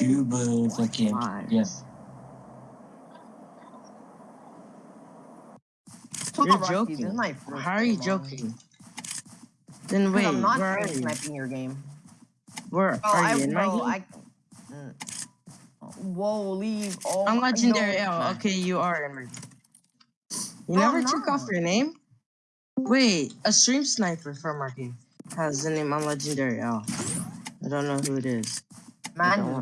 YouTuber fucking Why? yes. You're joking. How are you joking? Then wait, I'm not where are you? sniping your game. Where Oh, are I, you? in my game? I. Mm. Whoa, leave. Oh, I'm legendary no. L. Okay, you are in. You No, never took off your name? Wait, a stream sniper from our game has the name on legendary Oh, I don't know who it is. Man,